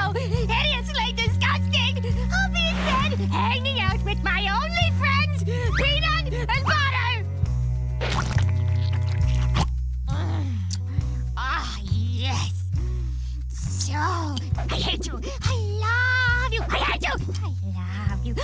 so hideously disgusting! I'll be in bed, hanging out with my only friends, peanut and butter! Ah, mm. oh, yes! So, I hate you! I love you! I hate you! I love you!